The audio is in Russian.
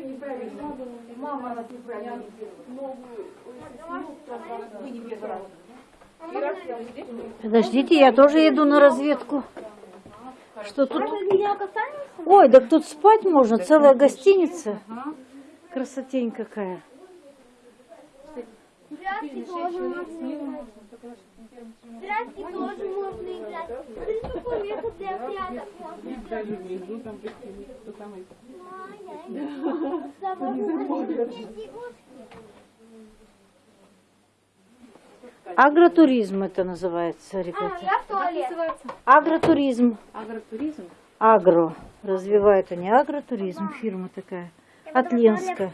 все неправильно. Мама нас неправильно. Вы не первый раз. Подождите, я тоже еду на разведку. Что тут? Ой, так тут спать можно, целая гостиница. Красотень какая. Прятки тоже можно. Прятки тоже можно Агротуризм это называется, А, ребята. я в туалет. Агротуризм. Агротуризм. Агро. Развивает они агротуризм. Фирма такая. От Ленска.